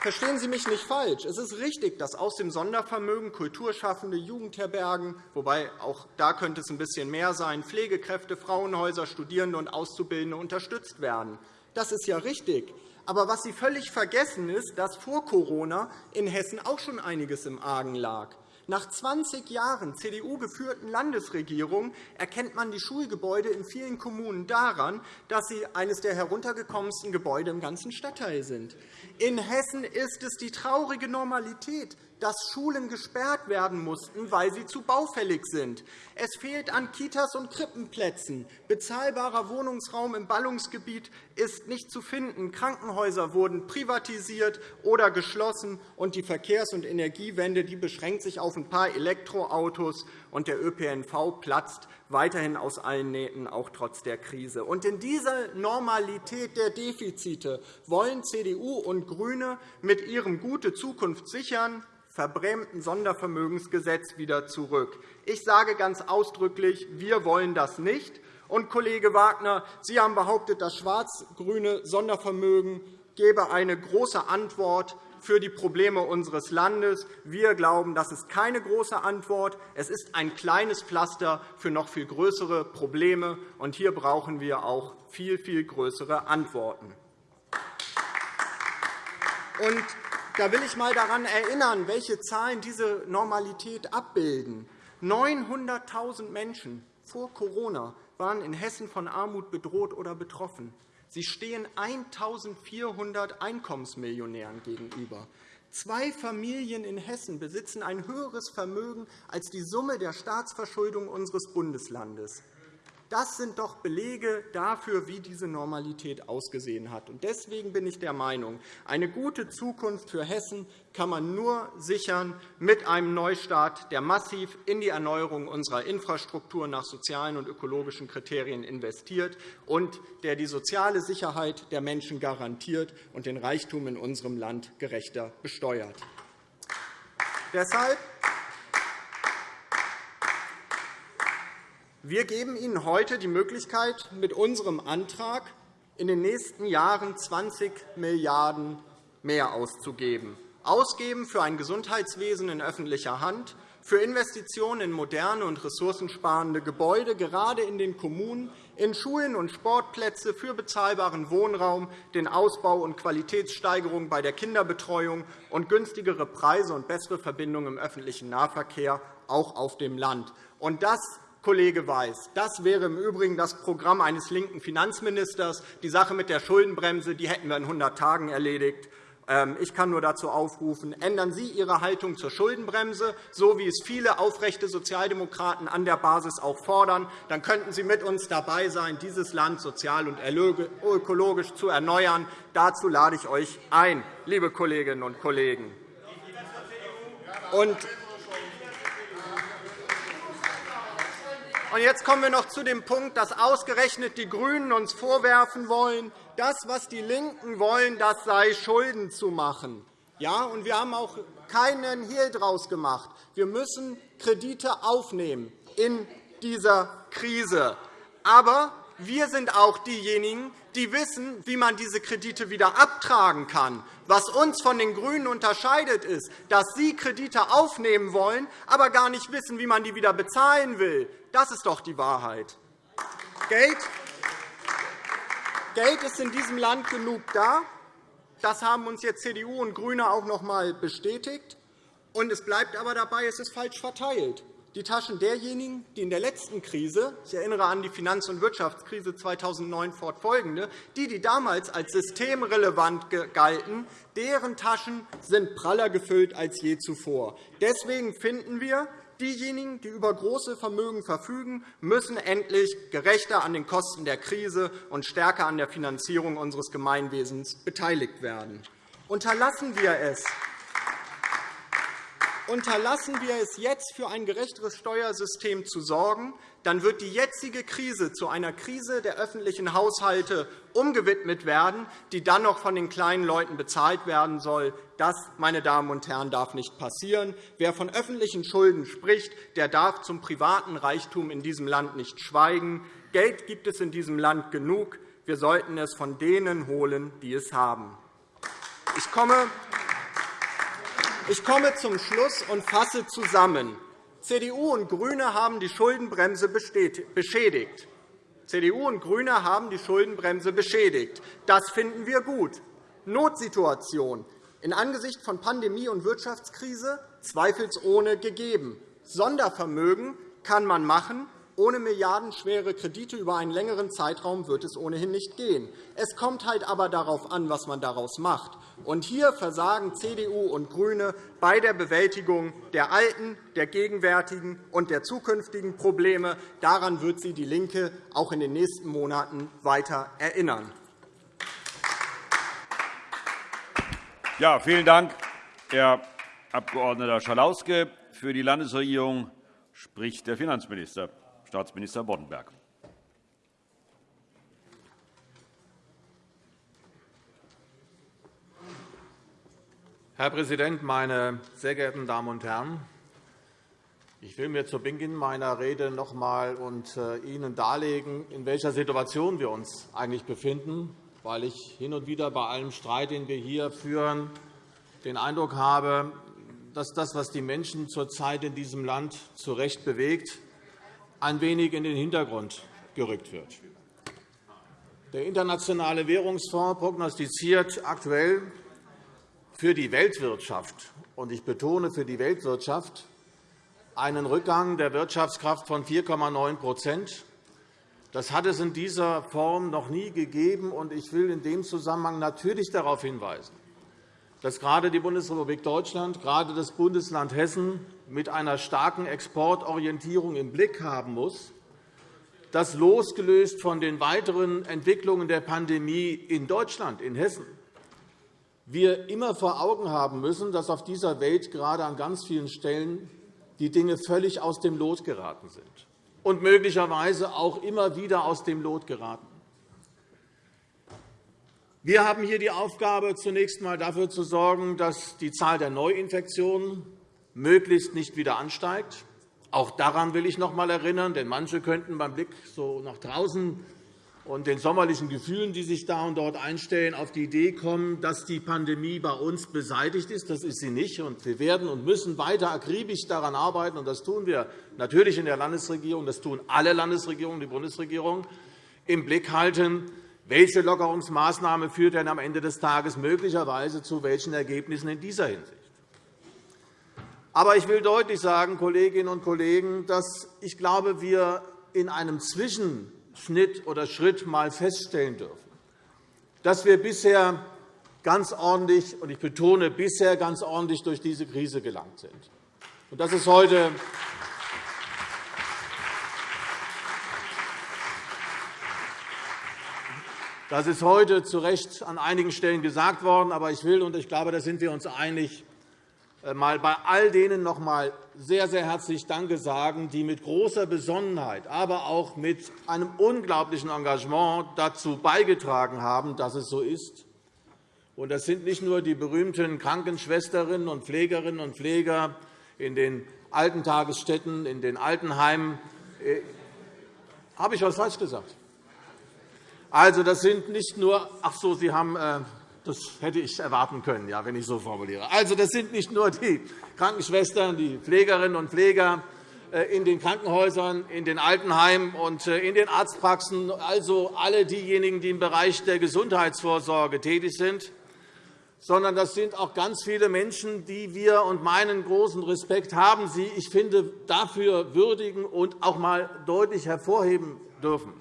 Verstehen Sie mich nicht falsch. Es ist richtig, dass aus dem Sondervermögen Kulturschaffende, Jugendherbergen, wobei auch da könnte es ein bisschen mehr sein, Pflegekräfte, Frauenhäuser, Studierende und Auszubildende unterstützt werden. Das ist ja richtig. Aber was Sie völlig vergessen, ist, dass vor Corona in Hessen auch schon einiges im Argen lag. Nach 20 Jahren CDU-geführten Landesregierung erkennt man die Schulgebäude in vielen Kommunen daran, dass sie eines der heruntergekommensten Gebäude im ganzen Stadtteil sind. In Hessen ist es die traurige Normalität, dass Schulen gesperrt werden mussten, weil sie zu baufällig sind. Es fehlt an Kitas und Krippenplätzen. Bezahlbarer Wohnungsraum im Ballungsgebiet ist nicht zu finden. Krankenhäuser wurden privatisiert oder geschlossen, und die Verkehrs- und Energiewende die beschränkt sich auf ein paar Elektroautos, und der ÖPNV platzt weiterhin aus allen Nähten, auch trotz der Krise. Und in dieser Normalität der Defizite wollen CDU und GRÜNE mit ihrem Gute Zukunft sichern verbrämten Sondervermögensgesetz wieder zurück. Ich sage ganz ausdrücklich, wir wollen das nicht. Und, Kollege Wagner, Sie haben behauptet, das schwarz-grüne Sondervermögen gebe eine große Antwort für die Probleme unseres Landes. Wir glauben, das ist keine große Antwort. Es ist ein kleines Pflaster für noch viel größere Probleme. Und hier brauchen wir auch viel, viel größere Antworten. Und da will ich einmal daran erinnern, welche Zahlen diese Normalität abbilden. 900.000 Menschen vor Corona waren in Hessen von Armut bedroht oder betroffen. Sie stehen 1.400 Einkommensmillionären gegenüber. Zwei Familien in Hessen besitzen ein höheres Vermögen als die Summe der Staatsverschuldung unseres Bundeslandes. Das sind doch Belege dafür, wie diese Normalität ausgesehen hat. Deswegen bin ich der Meinung, eine gute Zukunft für Hessen kann man nur sichern mit einem Neustart, der massiv in die Erneuerung unserer Infrastruktur nach sozialen und ökologischen Kriterien investiert und der die soziale Sicherheit der Menschen garantiert und den Reichtum in unserem Land gerechter besteuert. Deshalb Wir geben Ihnen heute die Möglichkeit, mit unserem Antrag in den nächsten Jahren 20 Milliarden € mehr auszugeben. Ausgeben für ein Gesundheitswesen in öffentlicher Hand, für Investitionen in moderne und ressourcensparende Gebäude, gerade in den Kommunen, in Schulen und Sportplätze, für bezahlbaren Wohnraum, den Ausbau und Qualitätssteigerung bei der Kinderbetreuung und günstigere Preise und bessere Verbindungen im öffentlichen Nahverkehr, auch auf dem Land. Das Kollege Weiß. Das wäre im Übrigen das Programm eines linken Finanzministers. Die Sache mit der Schuldenbremse die hätten wir in 100 Tagen erledigt. Ähm, ich kann nur dazu aufrufen, ändern Sie Ihre Haltung zur Schuldenbremse, so wie es viele aufrechte Sozialdemokraten an der Basis auch fordern. Dann könnten Sie mit uns dabei sein, dieses Land sozial und ökologisch zu erneuern. Dazu lade ich euch ein, liebe Kolleginnen und Kollegen. Und jetzt kommen wir noch zu dem Punkt, dass ausgerechnet die GRÜNEN uns vorwerfen wollen, das, was die LINKEN wollen, das sei Schulden zu machen. Ja, und wir haben auch keinen Hehl daraus gemacht. Wir müssen Kredite aufnehmen in dieser Krise. Aber wir sind auch diejenigen, die wissen, wie man diese Kredite wieder abtragen kann. Was uns von den GRÜNEN unterscheidet, ist, dass Sie Kredite aufnehmen wollen, aber gar nicht wissen, wie man die wieder bezahlen will. Das ist doch die Wahrheit. Geld Geld ist in diesem Land genug da. Das haben uns jetzt CDU und GRÜNE auch noch einmal bestätigt. Und es bleibt aber dabei, es ist falsch verteilt. Die Taschen derjenigen, die in der letzten Krise – ich erinnere an die Finanz- und Wirtschaftskrise 2009 fortfolgende – die, die damals als systemrelevant galten, deren Taschen sind praller gefüllt als je zuvor. Deswegen finden wir, Diejenigen, die über große Vermögen verfügen, müssen endlich gerechter an den Kosten der Krise und stärker an der Finanzierung unseres Gemeinwesens beteiligt werden. Unterlassen wir es, Unterlassen wir es jetzt, für ein gerechteres Steuersystem zu sorgen, dann wird die jetzige Krise zu einer Krise der öffentlichen Haushalte umgewidmet werden, die dann noch von den kleinen Leuten bezahlt werden soll. Das, meine Damen und Herren, darf nicht passieren. Wer von öffentlichen Schulden spricht, der darf zum privaten Reichtum in diesem Land nicht schweigen. Geld gibt es in diesem Land genug. Wir sollten es von denen holen, die es haben. Ich komme ich komme zum Schluss und fasse zusammen. CDU und GRÜNE haben die Schuldenbremse beschädigt. CDU und GRÜNE haben die Schuldenbremse beschädigt. Das finden wir gut. Notsituation in Angesicht von Pandemie und Wirtschaftskrise zweifelsohne gegeben. Sondervermögen kann man machen, ohne milliardenschwere Kredite über einen längeren Zeitraum wird es ohnehin nicht gehen. Es kommt halt aber darauf an, was man daraus macht. Und hier versagen CDU und GRÜNE bei der Bewältigung der alten, der gegenwärtigen und der zukünftigen Probleme. Daran wird sie DIE LINKE auch in den nächsten Monaten weiter erinnern. Ja, vielen Dank, Herr Abg. Schalauske. Für die Landesregierung spricht der Finanzminister. Staatsminister Boddenberg. Herr Präsident, meine sehr geehrten Damen und Herren! Ich will mir zu Beginn meiner Rede noch einmal und äh, Ihnen darlegen, in welcher Situation wir uns eigentlich befinden, weil ich hin und wieder bei allem Streit, den wir hier führen, den Eindruck habe, dass das, was die Menschen zurzeit in diesem Land zu Recht bewegt, ein wenig in den Hintergrund gerückt wird. Der Internationale Währungsfonds prognostiziert aktuell für die Weltwirtschaft, und ich betone für die Weltwirtschaft, einen Rückgang der Wirtschaftskraft von 4,9% Das hat es in dieser Form noch nie gegeben. Ich will in dem Zusammenhang natürlich darauf hinweisen, dass gerade die Bundesrepublik Deutschland, gerade das Bundesland Hessen mit einer starken Exportorientierung im Blick haben muss, dass losgelöst von den weiteren Entwicklungen der Pandemie in Deutschland, in Hessen, wir immer vor Augen haben müssen, dass auf dieser Welt gerade an ganz vielen Stellen die Dinge völlig aus dem Lot geraten sind und möglicherweise auch immer wieder aus dem Lot geraten. Wir haben hier die Aufgabe, zunächst einmal dafür zu sorgen, dass die Zahl der Neuinfektionen möglichst nicht wieder ansteigt. Auch daran will ich noch einmal erinnern, denn manche könnten beim Blick so nach draußen und den sommerlichen Gefühlen, die sich da und dort einstellen, auf die Idee kommen, dass die Pandemie bei uns beseitigt ist. Das ist sie nicht. Wir werden und müssen weiter akribisch daran arbeiten. Das tun wir natürlich in der Landesregierung. Das tun alle Landesregierungen, die Bundesregierung, im Blick halten, welche Lockerungsmaßnahme führt denn am Ende des Tages möglicherweise zu welchen Ergebnissen in dieser Hinsicht. Aber ich will deutlich sagen, Kolleginnen und Kollegen, dass ich glaube, wir in einem Zwischen Schnitt oder Schritt einmal feststellen dürfen, dass wir bisher ganz ordentlich, und ich betone bisher ganz ordentlich, durch diese Krise gelangt sind. Und das ist heute Das ist heute zu Recht an einigen Stellen gesagt worden. Aber ich will, und ich glaube, da sind wir uns einig, mal bei all denen noch einmal sehr, sehr herzlich Danke sagen, die mit großer Besonnenheit, aber auch mit einem unglaublichen Engagement dazu beigetragen haben, dass es so ist. Das sind nicht nur die berühmten Krankenschwesterinnen und Pflegerinnen und Pfleger in den Altentagesstätten, in den Altenheimen. Äh, habe ich etwas falsch gesagt? Also, das sind nicht nur ach so, Sie haben äh, das hätte ich erwarten können, ja, wenn ich so formuliere. Also, das sind nicht nur die Krankenschwestern, die Pflegerinnen und Pfleger äh, in den Krankenhäusern, in den Altenheimen und äh, in den Arztpraxen, also alle diejenigen, die im Bereich der Gesundheitsvorsorge tätig sind, sondern das sind auch ganz viele Menschen, die wir und meinen großen Respekt haben, sie, ich finde, dafür würdigen und auch einmal deutlich hervorheben dürfen,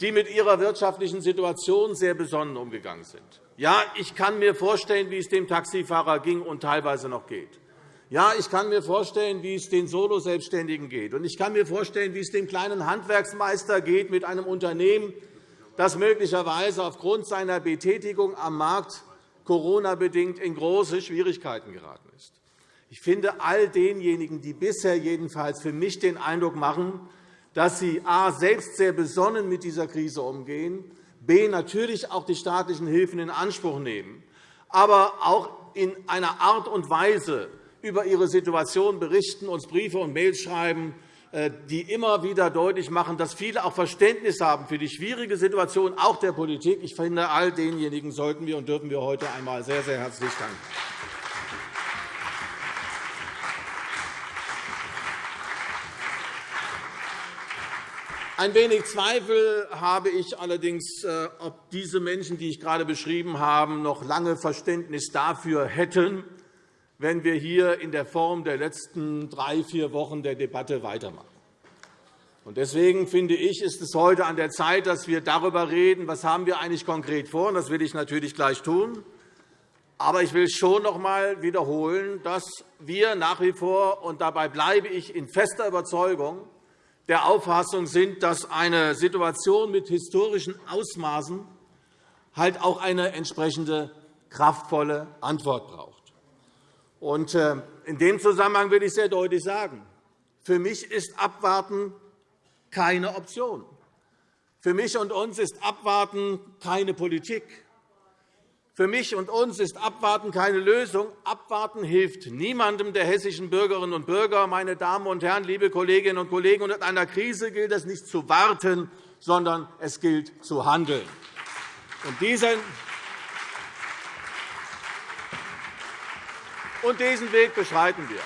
die mit ihrer wirtschaftlichen Situation sehr besonnen umgegangen sind. Ja, ich kann mir vorstellen, wie es dem Taxifahrer ging und teilweise noch geht. Ja, ich kann mir vorstellen, wie es den Solo-Selbstständigen geht. Und ich kann mir vorstellen, wie es dem kleinen Handwerksmeister geht mit einem Unternehmen, das möglicherweise aufgrund seiner Betätigung am Markt Corona-bedingt in große Schwierigkeiten geraten ist. Ich finde, all denjenigen, die bisher jedenfalls für mich den Eindruck machen, dass sie a. selbst sehr besonnen mit dieser Krise umgehen, b. natürlich auch die staatlichen Hilfen in Anspruch nehmen, aber auch in einer Art und Weise über ihre Situation berichten, uns Briefe und Mails schreiben, äh, die immer wieder deutlich machen, dass viele auch Verständnis haben für die schwierige Situation auch der Politik. Ich finde, all denjenigen sollten wir und dürfen wir heute einmal sehr, sehr herzlich danken. Ein wenig Zweifel habe ich allerdings, äh, ob diese Menschen, die ich gerade beschrieben habe, noch lange Verständnis dafür hätten, wenn wir hier in der Form der letzten drei, vier Wochen der Debatte weitermachen. Deswegen finde ich, ist es heute an der Zeit, dass wir darüber reden, was haben wir eigentlich konkret vor. Das will ich natürlich gleich tun. Aber ich will schon noch einmal wiederholen, dass wir nach wie vor, und dabei bleibe ich in fester Überzeugung, der Auffassung sind, dass eine Situation mit historischen Ausmaßen halt auch eine entsprechende kraftvolle Antwort braucht. Äh, in dem Zusammenhang will ich sehr deutlich sagen, für mich ist Abwarten keine Option. Für mich und uns ist Abwarten keine Politik. Für mich und uns ist Abwarten keine Lösung. Abwarten hilft niemandem der hessischen Bürgerinnen und Bürger. Meine Damen und Herren, liebe Kolleginnen und Kollegen, in einer Krise gilt es nicht zu warten, sondern es gilt zu handeln. Und diesen Weg beschreiten wir.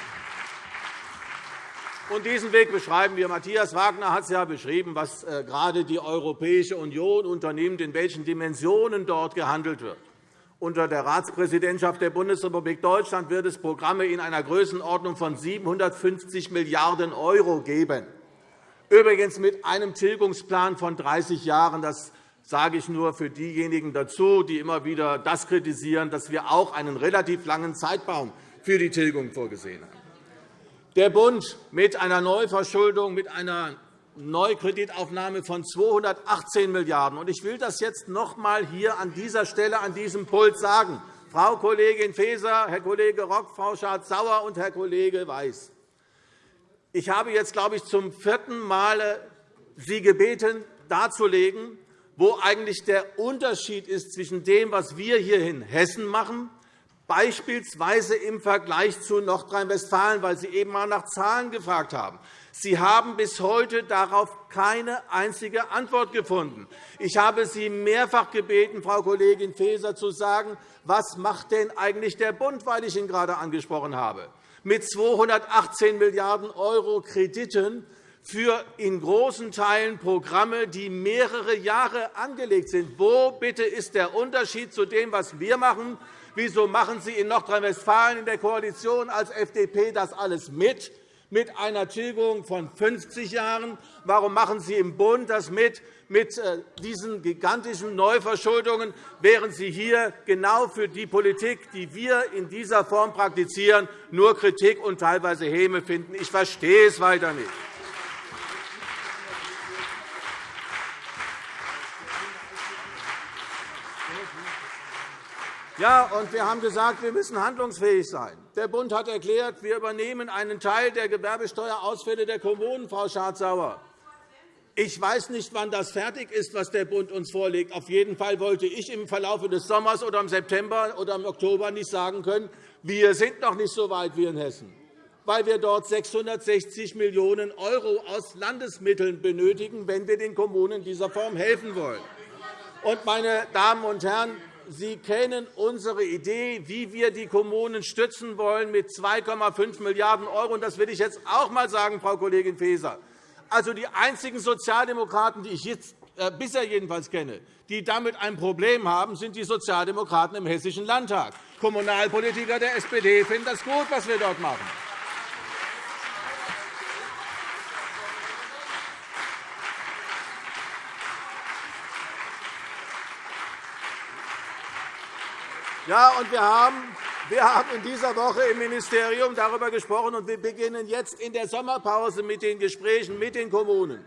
Und diesen Weg beschreiben wir. Matthias Wagner hat es ja beschrieben, was äh, gerade die Europäische Union unternimmt, in welchen Dimensionen dort gehandelt wird. Unter der Ratspräsidentschaft der Bundesrepublik Deutschland wird es Programme in einer Größenordnung von 750 Milliarden € geben. Übrigens mit einem Tilgungsplan von 30 Jahren. Das sage ich nur für diejenigen dazu, die immer wieder das kritisieren, dass wir auch einen relativ langen Zeitraum für die Tilgung vorgesehen haben. Der Bund mit einer Neuverschuldung, mit einer Neukreditaufnahme von 218 Milliarden €. Ich will das jetzt noch einmal hier an dieser Stelle an diesem Pult sagen. Frau Kollegin Faeser, Herr Kollege Rock, Frau Schardt-Sauer und Herr Kollege Weiß. Ich habe jetzt, glaube ich, zum vierten Mal Sie gebeten, darzulegen, wo eigentlich der Unterschied ist zwischen dem, was wir hier in Hessen machen, beispielsweise im Vergleich zu Nordrhein-Westfalen, weil Sie eben einmal nach Zahlen gefragt haben. Sie haben bis heute darauf keine einzige Antwort gefunden. Ich habe Sie mehrfach gebeten, Frau Kollegin Faeser, zu sagen, was macht denn eigentlich der Bund, weil ich ihn gerade angesprochen habe. Mit 218 Milliarden € Krediten für in großen Teilen Programme, die mehrere Jahre angelegt sind. Wo bitte ist der Unterschied zu dem, was wir machen? Wieso machen Sie in Nordrhein-Westfalen in der Koalition als FDP das alles mit? Mit einer Tilgung von 50 Jahren? Warum machen Sie im Bund das mit, mit äh, diesen gigantischen Neuverschuldungen, während Sie hier genau für die Politik, die wir in dieser Form praktizieren, nur Kritik und teilweise Häme finden? Ich verstehe es weiter nicht. Ja, und wir haben gesagt, wir müssen handlungsfähig sein. Der Bund hat erklärt, wir übernehmen einen Teil der Gewerbesteuerausfälle der Kommunen, Frau Schardt-Sauer. Ich weiß nicht, wann das fertig ist, was der Bund uns vorlegt. Auf jeden Fall wollte ich im Verlauf des Sommers oder im September oder im Oktober nicht sagen können, wir sind noch nicht so weit wie in Hessen, weil wir dort 660 Millionen € aus Landesmitteln benötigen, wenn wir den Kommunen in dieser Form helfen wollen. meine Damen und Herren, Sie kennen unsere Idee, wie wir die Kommunen stützen wollen mit 2,5 Milliarden €. Das will ich jetzt auch einmal sagen, Frau Kollegin Faeser. Also, die einzigen Sozialdemokraten, die ich jetzt, äh, bisher jedenfalls kenne, die damit ein Problem haben, sind die Sozialdemokraten im Hessischen Landtag. Kommunalpolitiker der SPD finden das gut, was wir dort machen. Ja, und wir haben wir haben in dieser Woche im Ministerium darüber gesprochen, und wir beginnen jetzt in der Sommerpause mit den Gesprächen mit den Kommunen,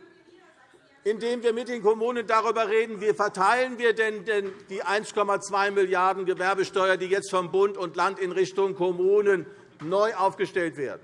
indem wir mit den Kommunen darüber reden, wie verteilen wir denn die 1,2 Milliarden € Gewerbesteuer, die jetzt vom Bund und Land in Richtung Kommunen neu aufgestellt werden.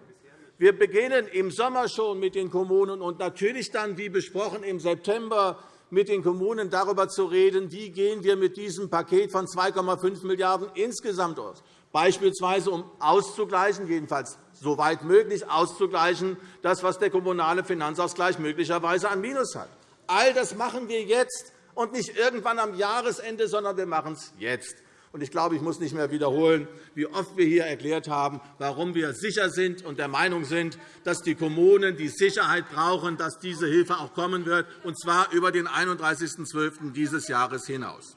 Wir beginnen im Sommer schon mit den Kommunen und natürlich dann, wie besprochen, im September mit den Kommunen darüber zu reden, wie gehen wir mit diesem Paket von 2,5 Milliarden € insgesamt aus, beispielsweise um auszugleichen, jedenfalls soweit möglich auszugleichen, das, was der kommunale Finanzausgleich möglicherweise an Minus hat. All das machen wir jetzt, und nicht irgendwann am Jahresende, sondern wir machen es jetzt. Ich glaube, ich muss nicht mehr wiederholen, wie oft wir hier erklärt haben, warum wir sicher sind und der Meinung sind, dass die Kommunen die Sicherheit brauchen, dass diese Hilfe auch kommen wird, und zwar über den 31.12. dieses Jahres hinaus.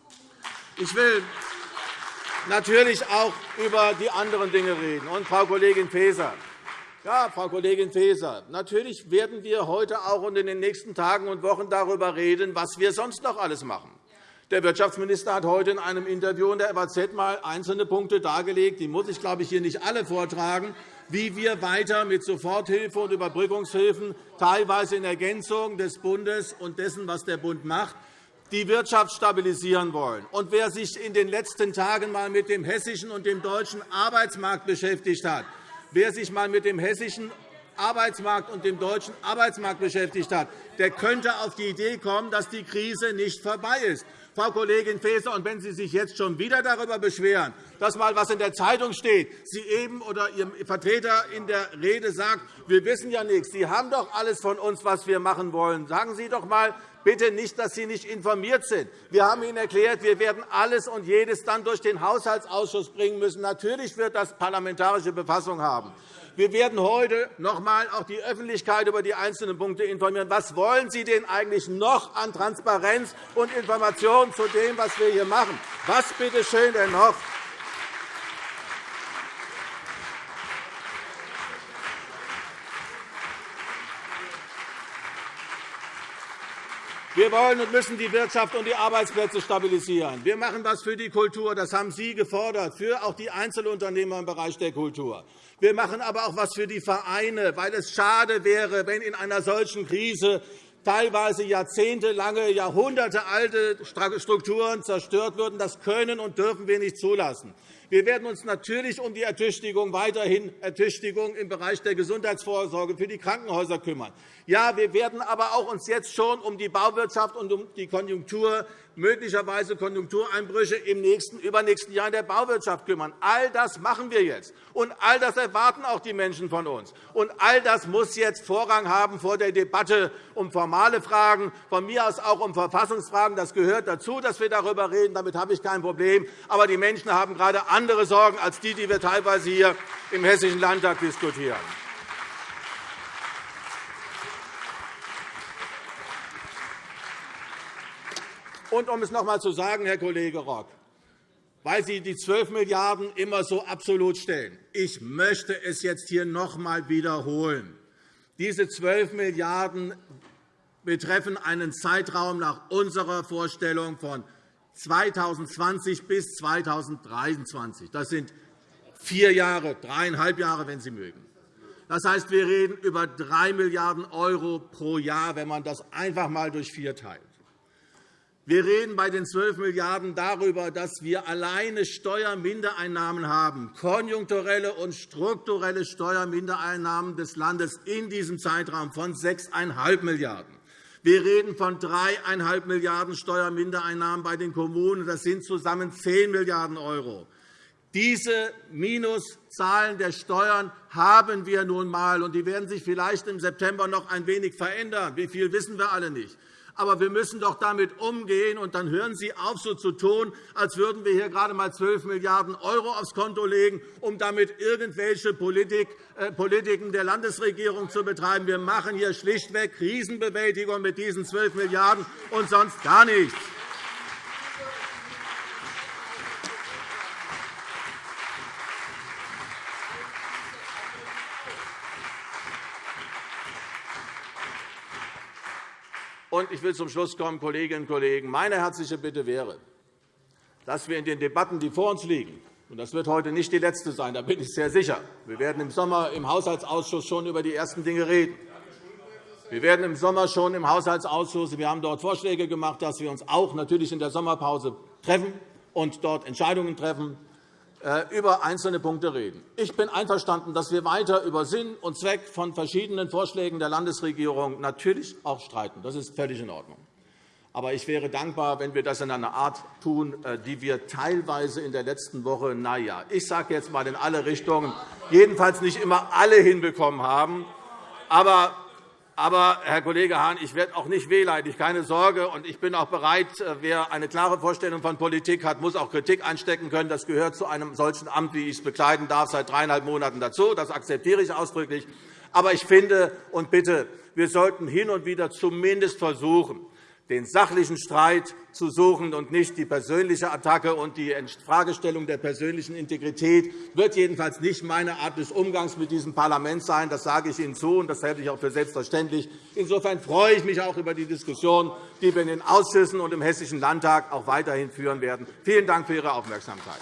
Ich will natürlich auch über die anderen Dinge reden. Und, Frau Kollegin Faeser, ja, Frau Kollegin Faeser, natürlich werden wir heute auch und in den nächsten Tagen und Wochen darüber reden, was wir sonst noch alles machen. Der Wirtschaftsminister hat heute in einem Interview in der FAZ einmal einzelne Punkte dargelegt. Die muss ich, glaube ich, hier nicht alle vortragen wie wir weiter mit Soforthilfe und Überbrückungshilfen, teilweise in Ergänzung des Bundes und dessen, was der Bund macht, die Wirtschaft stabilisieren wollen. Und wer sich in den letzten Tagen einmal mit dem hessischen und dem deutschen Arbeitsmarkt beschäftigt hat, wer sich einmal mit dem hessischen Arbeitsmarkt und dem deutschen Arbeitsmarkt beschäftigt hat, der könnte auf die Idee kommen, dass die Krise nicht vorbei ist. Frau Kollegin Faeser, und wenn Sie sich jetzt schon wieder darüber beschweren, dass mal etwas in der Zeitung steht, Sie eben oder Ihr Vertreter in der Rede sagt, wir wissen ja nichts, Sie haben doch alles von uns, was wir machen wollen. Sagen Sie doch einmal bitte nicht, dass Sie nicht informiert sind. Wir haben Ihnen erklärt, wir werden alles und jedes dann durch den Haushaltsausschuss bringen müssen. Natürlich wird das parlamentarische Befassung haben. Wir werden heute noch einmal auch die Öffentlichkeit über die einzelnen Punkte informieren. Was wollen Sie denn eigentlich noch an Transparenz und Informationen zu dem, was wir hier machen? Was bitte schön denn noch? Wir wollen und müssen die Wirtschaft und die Arbeitsplätze stabilisieren. Wir machen etwas für die Kultur. Das haben Sie gefordert, für auch die Einzelunternehmer im Bereich der Kultur. Wir machen aber auch etwas für die Vereine, weil es schade wäre, wenn in einer solchen Krise teilweise jahrzehntelange, jahrhundertealte Strukturen zerstört würden. Das können und dürfen wir nicht zulassen. Wir werden uns natürlich um die Ertüchtigung, weiterhin Ertüchtigung im Bereich der Gesundheitsvorsorge für die Krankenhäuser kümmern. Ja, wir werden aber auch uns jetzt schon um die Bauwirtschaft und um die Konjunktur möglicherweise Konjunktureinbrüche im nächsten, übernächsten Jahr in der Bauwirtschaft kümmern. All das machen wir jetzt. Und all das erwarten auch die Menschen von uns. Und all das muss jetzt Vorrang haben vor der Debatte um formale Fragen, von mir aus auch um Verfassungsfragen. Das gehört dazu, dass wir darüber reden. Damit habe ich kein Problem. Aber die Menschen haben gerade andere Sorgen als die, die wir teilweise hier im Hessischen Landtag diskutieren. Und um es noch einmal zu sagen, Herr Kollege Rock, weil Sie die 12 Milliarden € immer so absolut stellen. Ich möchte es jetzt hier noch einmal wiederholen. Diese 12 Milliarden € betreffen einen Zeitraum nach unserer Vorstellung von 2020 bis 2023. Das sind vier Jahre, dreieinhalb Jahre, wenn Sie mögen. Das heißt, wir reden über 3 Milliarden € pro Jahr, wenn man das einfach einmal durch vier teilt. Wir reden bei den 12 Milliarden € darüber, dass wir alleine Steuermindereinnahmen haben, konjunkturelle und strukturelle Steuermindereinnahmen des Landes in diesem Zeitraum von 6,5 Milliarden €. Wir reden von 3,5 Milliarden € Steuermindereinnahmen bei den Kommunen. Das sind zusammen 10 Milliarden €. Diese Minuszahlen der Steuern haben wir nun einmal, und die werden sich vielleicht im September noch ein wenig verändern. Wie viel wissen wir alle nicht. Aber wir müssen doch damit umgehen. Und dann hören Sie auf, so zu tun, als würden wir hier gerade einmal 12 Milliarden € aufs Konto legen, um damit irgendwelche äh, Politiken der Landesregierung zu betreiben. Wir machen hier schlichtweg Krisenbewältigung mit diesen 12 Milliarden € und sonst gar nichts. Und ich will zum Schluss kommen, Kolleginnen und Kollegen. Meine herzliche Bitte wäre, dass wir in den Debatten, die vor uns liegen, und das wird heute nicht die letzte sein, da bin ich sehr sicher. Wir werden im Sommer im Haushaltsausschuss schon über die ersten Dinge reden. Wir werden im Sommer schon im Haushaltsausschuss, wir haben dort Vorschläge gemacht, dass wir uns auch natürlich in der Sommerpause treffen und dort Entscheidungen treffen. Äh, über einzelne Punkte reden. Ich bin einverstanden, dass wir weiter über Sinn und Zweck von verschiedenen Vorschlägen der Landesregierung natürlich auch streiten. Das ist völlig in Ordnung. Aber ich wäre dankbar, wenn wir das in einer Art tun, äh, die wir teilweise in der letzten Woche, na ja, ich sage jetzt einmal in alle Richtungen, jedenfalls nicht immer alle hinbekommen haben. Aber aber, Herr Kollege Hahn, ich werde auch nicht wehleidig, keine Sorge. Und ich bin auch bereit, äh, wer eine klare Vorstellung von Politik hat, muss auch Kritik einstecken können. Das gehört zu einem solchen Amt, wie ich es bekleiden darf, seit dreieinhalb Monaten dazu. Das akzeptiere ich ausdrücklich. Aber ich finde und bitte, wir sollten hin und wieder zumindest versuchen, den sachlichen Streit zu suchen und nicht die persönliche Attacke und die Fragestellung der persönlichen Integrität wird jedenfalls nicht meine Art des Umgangs mit diesem Parlament sein. Das sage ich Ihnen zu, und das halte ich auch für selbstverständlich. Insofern freue ich mich auch über die Diskussion, die wir in den Ausschüssen und im Hessischen Landtag auch weiterhin führen werden. Vielen Dank für Ihre Aufmerksamkeit.